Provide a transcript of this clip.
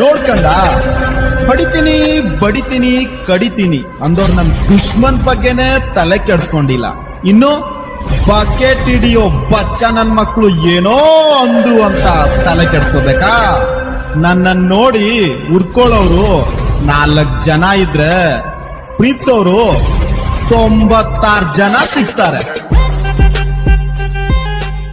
ನೋಡ್ಕಂಡ? ಬಡಿತೀನಿ ಬಡಿತೀನಿ, ಕಡಿತೀನಿ. ಅಂದೋರ್ ನನ್ ದುಶ್ಮನ್ ಬಗ್ಗೆನೆ ತಲೆ ಕೆಡ್ಸ್ಕೊಂಡಿಲ್ಲ. ಇನ್ನು ಬಕೆಟ್ ಹಿಡಿಯೋ ಬಚ್ಚ ನನ್ ಮಕ್ಕಳು ಏನೋ ಅಂದ್ರು ಅಂತ ತಲೆ ಕೆಡ್ಸ್ಕೋಬೇಕಾ? ನನ್ನನ್ ನೋಡಿ ಉರ್ಕೊಳ್ಳೋರು ನಾಲ್ಕ್ ಜನ ಇದ್ರೆ ಪ್ರೀತ್ಸೋರು ತೊಂಬತ್ತಾರು ಜನ ಸಿಗ್ತಾರೆ.